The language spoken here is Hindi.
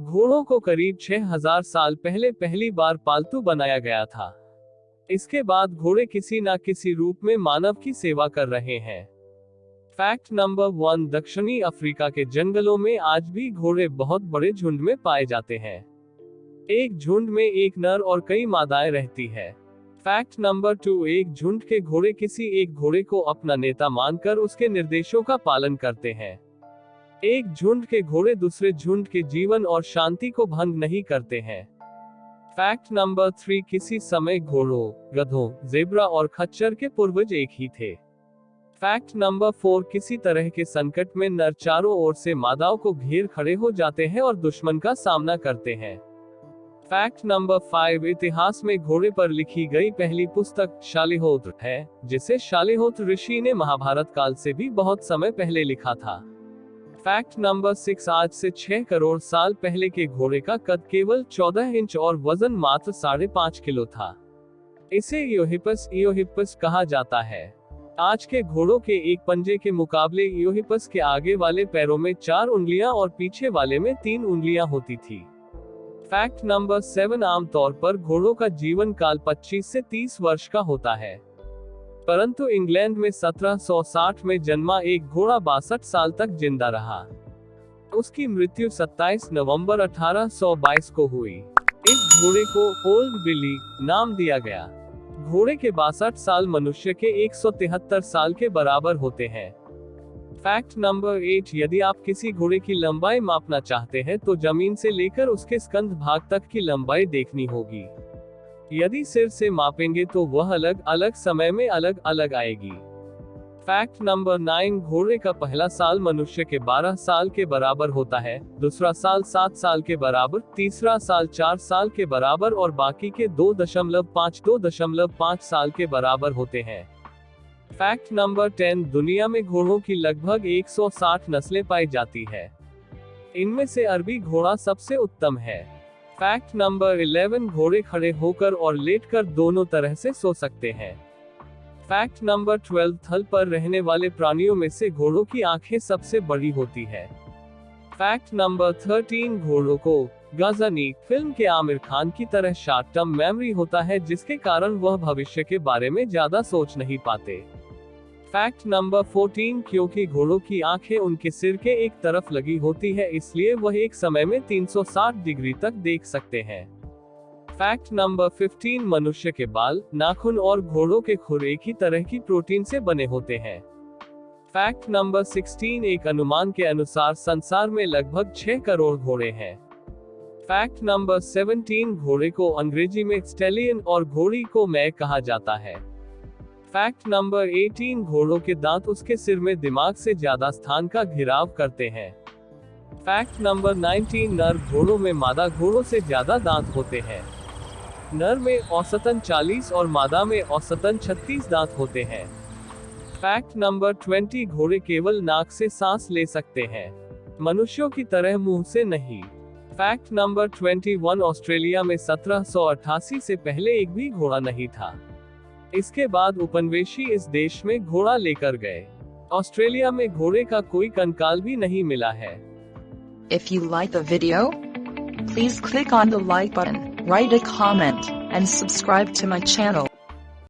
घोड़ों को करीब 6000 साल पहले पहली बार पालतू बनाया गया था। इसके बाद घोड़े किसी न किसी रूप में मानव की सेवा कर रहे हैं। फैक्ट नंबर वन, दक्षिणी अफ्रीका के जंगलों में आज भी घोड़े बहुत बड़े झुंड में पाए जाते हैं। एक झुंड में एक नर और कई मादाएँ रहती है। फैक्ट नंबर टू, एक झुंड के घोड़े किसी एक घोड़े को अपना नेता मानकर उसके निर्देशों का पालन करते हैं। एक झुंड के घोड़े दूसरे झुंड के जीवन और शांति को भंग नहीं करते हैं। फैक्ट नंबर थ्री किसी समय घोड़ों, गधों, जेब्रा और खच्चर के पूर्वज एक ही थे। फैक्ट नंबर फोर किसी तरह के संकट में नर चारों ओर से मादाओं को घेर खड़े हो जाते हैं और दुश्मन का सामना करते हैं। फैक्ट नंबर फाइव इतिहास में घोड़े पर लिखी गई पहली पुस्तक शालिहोत्र है, जिसे शालिहोत्र ऋषि ने महाभारत काल से भी बहुत समय पहले लिखा था। फैक्ट नंबर सिक्स आज से छह करोड़ साल पहले के घोड़े का कद केवल चौदह इंच और वज़न मात्र साढ़े पाँच किलो था। इसे योहिपस इोहिपस कहा जाता है। आज के घोड़ों के एक पंजे के मुकाबले योहिपस के आगे वाले पैरों में चार उंगलियाँ और पीछे वाले में तीन उंगलियाँ होती थी। फैक्ट नंबर सेवन आमतौर पर घोड़ों का जीवन काल 25 से 30 वर्ष का होता है। परंतु इंग्लैंड में 1760 में जन्मा एक घोड़ा बासठ साल तक ज़िंदा रहा। उसकी मृत्यु 27 नवंबर 1822 को हुई। इस घोड़े को ओल्ड बिली नाम दिया गया। घोड़े के बासठ साल मनुष्य के एक सौ तिहत्तर साल के बराबर होते हैं। फैक्ट नंबर एट, यदि आप किसी घोड़े की लंबाई मापना चाहते हैं तो ज़मीन से लेकर उसके स्कंध भाग तक की लंबाई देखनी होगी। यदि सिर से मापेंगे तो वह अलग अलग समय में अलग अलग आएगी। फैक्ट नंबर नाइन, घोड़े का पहला साल मनुष्य के 12 साल के बराबर होता है, दूसरा साल सात साल के बराबर, तीसरा साल चार साल के बराबर और बाकी के दो दशमलव पाँच, दो दशमलव पाँच साल के बराबर होते हैं। फैक्ट नंबर टेन, दुनिया में घोड़ों की लगभग 160 नस्लें पाई जाती है। इनमें से अरबी घोड़ा सबसे उत्तम है। फैक्ट नंबर 11 घोड़े खड़े होकर और लेटकर दोनों तरह से सो सकते हैं। फैक्ट नंबर 12 थल पर रहने वाले प्राणियों में से घोड़ों की आँखें सबसे बड़ी होती है। फैक्ट नंबर 13 घोड़ों को गजनी फ़िल्म के आमिर खान की तरह शॉर्ट टर्म मेमोरी होता है, जिसके कारण वह भविष्य के बारे में ज़्यादा सोच नहीं पाते। फैक्ट नंबर 14 क्योंकि घोड़ों की आँखें उनके सिर के एक तरफ़ लगी होती है, इसलिए वह एक समय में 360 डिग्री तक देख सकते हैं। फैक्ट नंबर 15 मनुष्य के बाल, नाखून और घोड़ों के खुर एक ही तरह की प्रोटीन से बने होते हैं। फैक्ट नंबर 16 एक अनुमान के अनुसार संसार में लगभग 6 करोड़ घोड़े हैं। फैक्ट नंबर 17 घोड़े को अंग्रेज़ी में स्टेलियन और घोड़ी को मै कहा जाता है। फैक्ट नंबर 18 घोड़ों के दांत उसके सिर में दिमाग से ज़्यादा स्थान का घिराव करते हैं। फैक्ट नंबर 19 नर घोड़ों में मादा घोड़ों से ज़्यादा दांत होते हैं। नर में औसतन 40 और मादा में औसतन 36 दांत होते हैं। फैक्ट नंबर 20 घोड़े केवल नाक से सांस ले सकते हैं। मनुष्यों की तरह मुँह से नहीं। फैक्ट नंबर 21 ऑस्ट्रेलिया में 1788 से पहले एक भी घोड़ा नहीं था। इसके बाद उपनिवेशी इस देश में घोड़ा लेकर गए। ऑस्ट्रेलिया में घोड़े का कोई कंकाल भी नहीं मिला है। If you like video please click on the like button write a comment and subscribe to my channel